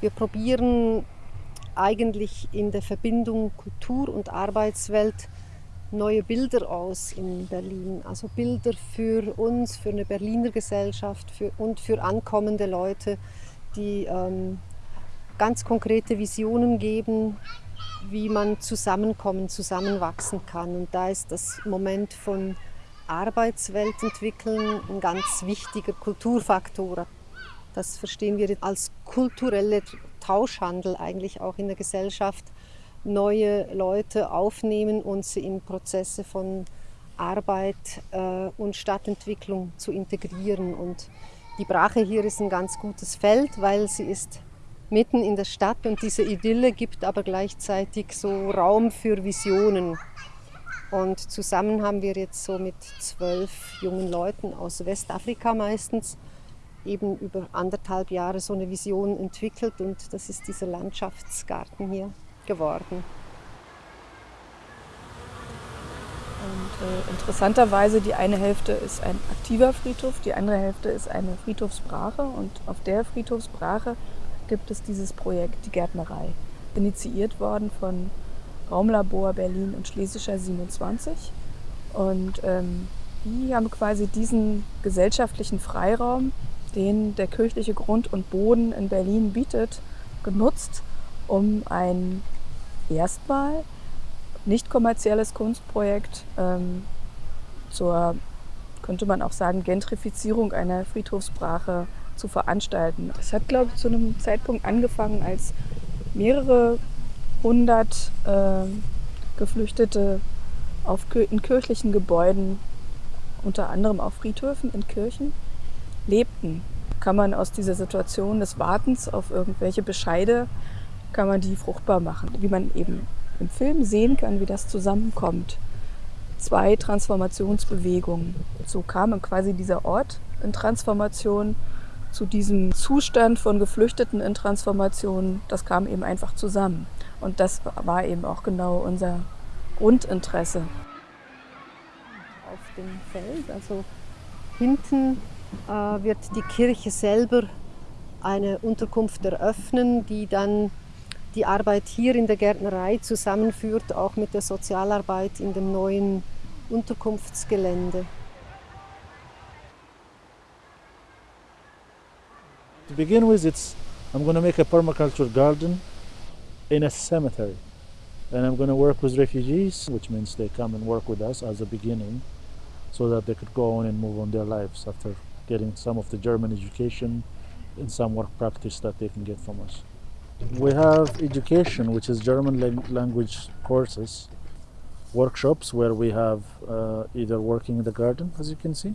Wir probieren eigentlich in der Verbindung Kultur und Arbeitswelt neue Bilder aus in Berlin. Also Bilder für uns, für eine Berliner Gesellschaft für, und für ankommende Leute, die ähm, ganz konkrete Visionen geben, wie man zusammenkommen, zusammenwachsen kann. Und da ist das Moment von Arbeitswelt entwickeln ein ganz wichtiger Kulturfaktor. Das verstehen wir als kultureller Tauschhandel eigentlich auch in der Gesellschaft neue Leute aufnehmen und sie in Prozesse von Arbeit äh, und Stadtentwicklung zu integrieren. Und die Brache hier ist ein ganz gutes Feld, weil sie ist mitten in der Stadt und diese Idylle gibt aber gleichzeitig so Raum für Visionen. Und zusammen haben wir jetzt so mit zwölf jungen Leuten aus Westafrika meistens eben über anderthalb Jahre so eine Vision entwickelt und das ist dieser Landschaftsgarten hier geworden. Und äh, interessanterweise, die eine Hälfte ist ein aktiver Friedhof, die andere Hälfte ist eine Friedhofsbrache. Und auf der Friedhofsbrache gibt es dieses Projekt, die Gärtnerei. Initiiert worden von Raumlabor Berlin und Schlesischer 27. Und ähm, die haben quasi diesen gesellschaftlichen Freiraum, den der kirchliche Grund und Boden in Berlin bietet, genutzt, um ein erstmal nicht kommerzielles Kunstprojekt ähm, zur, könnte man auch sagen, Gentrifizierung einer Friedhofsbrache zu veranstalten. Das hat, glaube ich, zu einem Zeitpunkt angefangen, als mehrere hundert äh, Geflüchtete auf, in kirchlichen Gebäuden, unter anderem auf Friedhöfen in Kirchen, lebten. Kann man aus dieser Situation des Wartens auf irgendwelche Bescheide kann man die fruchtbar machen. Wie man eben im Film sehen kann, wie das zusammenkommt. Zwei Transformationsbewegungen. So kam quasi dieser Ort in Transformation zu diesem Zustand von Geflüchteten in Transformation. Das kam eben einfach zusammen. Und das war eben auch genau unser Grundinteresse. Auf dem Feld, also hinten wird die Kirche selber eine Unterkunft eröffnen, die dann die Arbeit hier in der Gärtnerei zusammenführt, auch mit der Sozialarbeit in dem neuen Unterkunftsgelände. To begin with, it's, I'm going to make a permaculture garden in a cemetery. And I'm going to work with refugees, which means they come and work with us as a beginning so that they could go on and move on their lives after getting some of the German education and some work practice that they can get from us. We have education, which is German language courses, workshops where we have uh, either working in the garden, as you can see,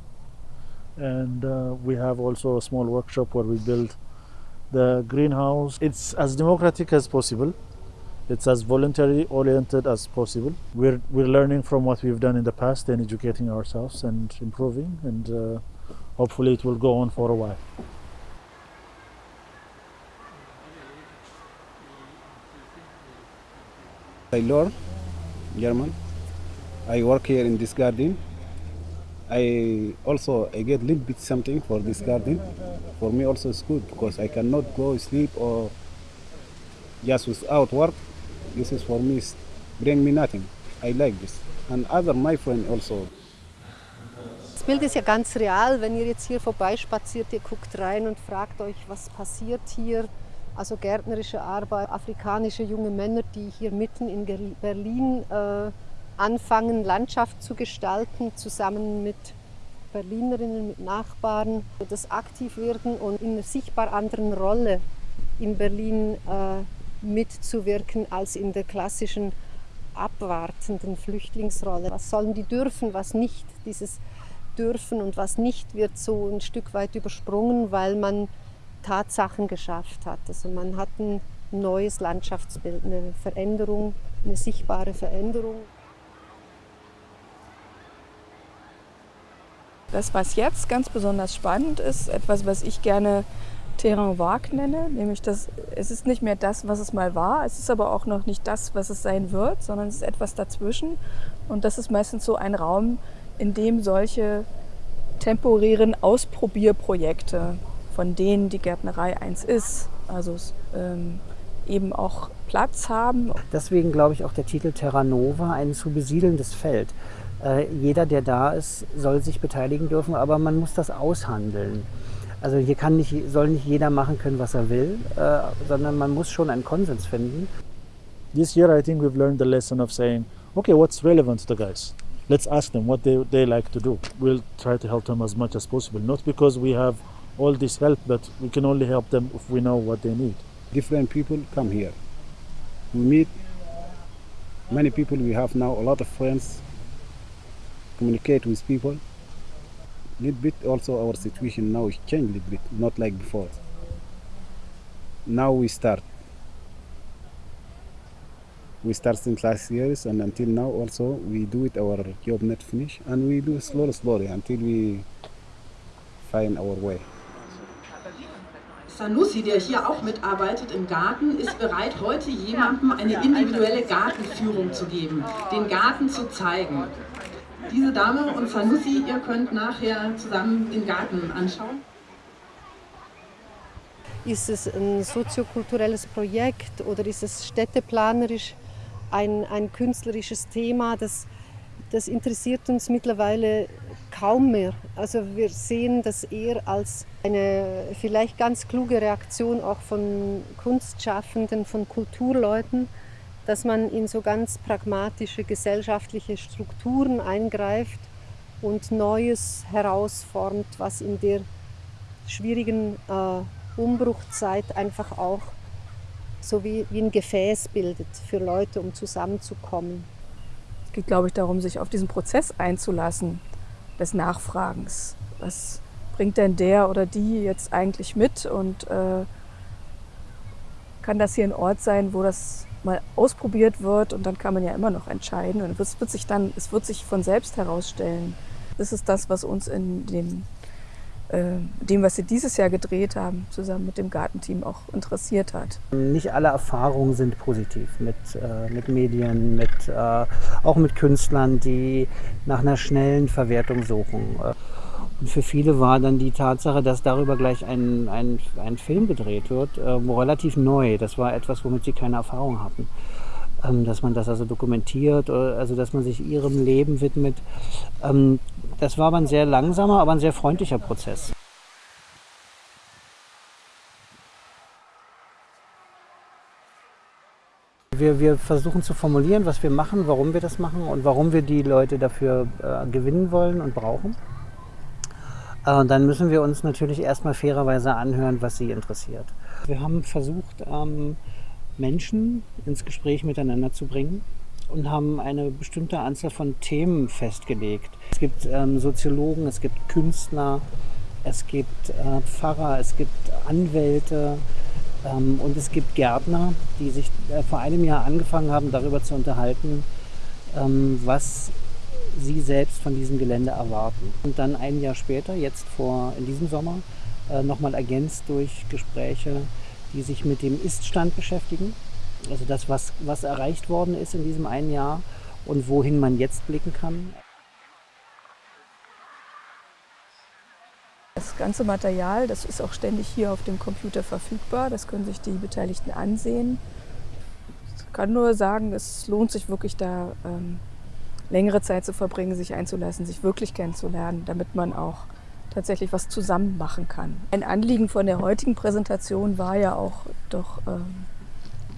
and uh, we have also a small workshop where we build the greenhouse. It's as democratic as possible. It's as voluntary oriented as possible. We're, we're learning from what we've done in the past and educating ourselves and improving, and uh, hopefully it will go on for a while. I learn German. I work here in this garden. I also I get a little bit something for this garden. For me also it's good because I cannot go sleep or just without work. This is for me bring me nothing. I like this. And other my friend also. Das Bild ist ja ganz real, wenn ihr jetzt hier vorbeispaziert, ihr guckt rein und fragt euch, was passiert hier also gärtnerische Arbeit, afrikanische junge Männer, die hier mitten in Berlin äh, anfangen, Landschaft zu gestalten, zusammen mit Berlinerinnen, mit Nachbarn, das aktiv werden und in einer sichtbar anderen Rolle in Berlin äh, mitzuwirken als in der klassischen abwartenden Flüchtlingsrolle. Was sollen die dürfen, was nicht? Dieses dürfen und was nicht wird so ein Stück weit übersprungen, weil man Tatsachen geschafft hat. Also man hat ein neues Landschaftsbild, eine Veränderung, eine sichtbare Veränderung. Das, was jetzt ganz besonders spannend ist, etwas, was ich gerne Terrain vague nenne, nämlich dass es ist nicht mehr das, was es mal war, es ist aber auch noch nicht das, was es sein wird, sondern es ist etwas dazwischen. Und das ist meistens so ein Raum, in dem solche temporären Ausprobierprojekte von denen die Gärtnerei eins ist, Also ähm, eben auch Platz haben. Deswegen glaube ich auch der Titel Terra Nova, ein zu besiedelndes Feld. Äh, jeder, der da ist, soll sich beteiligen dürfen, aber man muss das aushandeln. Also hier kann nicht, soll nicht jeder machen können, was er will, äh, sondern man muss schon einen Konsens finden. This year, I think we've learned the lesson of saying, okay, what's relevant to the guys? Let's ask them what they, they like to do. We'll try to help them as much as possible, not because we have all this help, but we can only help them if we know what they need. Different people come here. We meet many people. We have now a lot of friends. Communicate with people. Little bit also our situation now is changed a little bit, not like before. Now we start. We start since last years and until now also we do it our job not finish and we do slowly slowly until we find our way. Sanusi, der hier auch mitarbeitet im Garten, ist bereit, heute jemandem eine individuelle Gartenführung zu geben, den Garten zu zeigen. Diese Dame und Sanusi, ihr könnt nachher zusammen den Garten anschauen. Ist es ein soziokulturelles Projekt oder ist es städteplanerisch ein, ein künstlerisches Thema? Das, das interessiert uns mittlerweile kaum mehr. Also wir sehen das eher als eine vielleicht ganz kluge Reaktion auch von Kunstschaffenden, von Kulturleuten, dass man in so ganz pragmatische gesellschaftliche Strukturen eingreift und Neues herausformt, was in der schwierigen äh, Umbruchzeit einfach auch so wie, wie ein Gefäß bildet für Leute, um zusammenzukommen. Es geht, glaube ich, darum, sich auf diesen Prozess einzulassen, des Nachfragens. Was bringt denn der oder die jetzt eigentlich mit und äh, kann das hier ein Ort sein, wo das mal ausprobiert wird und dann kann man ja immer noch entscheiden und es wird sich dann, es wird sich von selbst herausstellen. Das ist das, was uns in äh, dem, was wir dieses Jahr gedreht haben, zusammen mit dem Gartenteam auch interessiert hat. Nicht alle Erfahrungen sind positiv mit, äh, mit Medien, mit, äh, auch mit Künstlern, die nach einer schnellen Verwertung suchen. Und für viele war dann die Tatsache, dass darüber gleich ein, ein, ein Film gedreht wird, äh, relativ neu. Das war etwas, womit sie keine Erfahrung hatten. Ähm, dass man das also dokumentiert, also dass man sich ihrem Leben widmet. Ähm, das war aber ein sehr langsamer, aber ein sehr freundlicher Prozess. Wir, wir, versuchen zu formulieren, was wir machen, warum wir das machen und warum wir die Leute dafür äh, gewinnen wollen und brauchen. Äh, dann müssen wir uns natürlich erstmal fairerweise anhören, was sie interessiert. Wir haben versucht, ähm, Menschen ins Gespräch miteinander zu bringen und haben eine bestimmte Anzahl von Themen festgelegt. Es gibt ähm, Soziologen, es gibt Künstler, es gibt äh, Pfarrer, es gibt Anwälte ähm, und es gibt Gärtner, die sich äh, vor einem Jahr angefangen haben, darüber zu unterhalten, ähm, was sie selbst von diesem Gelände erwarten. Und dann ein Jahr später, jetzt vor in diesem Sommer, äh, nochmal ergänzt durch Gespräche, die sich mit dem Iststand beschäftigen. Also das, was, was erreicht worden ist in diesem einen Jahr und wohin man jetzt blicken kann. Das ganze Material, das ist auch ständig hier auf dem Computer verfügbar. Das können sich die Beteiligten ansehen. Ich kann nur sagen, es lohnt sich wirklich da ähm, längere Zeit zu verbringen, sich einzulassen, sich wirklich kennenzulernen, damit man auch tatsächlich was zusammen machen kann. Ein Anliegen von der heutigen Präsentation war ja auch doch, ähm,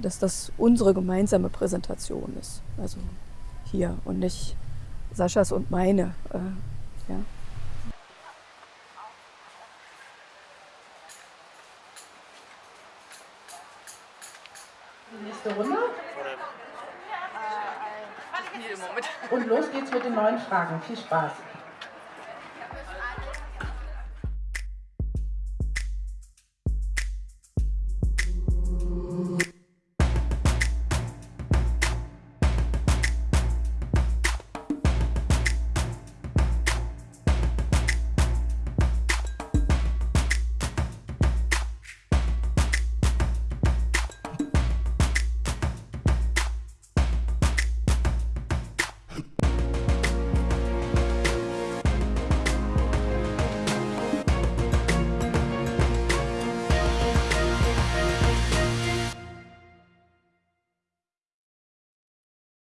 dass das unsere gemeinsame Präsentation ist. Also hier und nicht Saschas und meine. Äh, ja. Die nächste Runde. Und los geht's mit den neuen Fragen. Viel Spaß.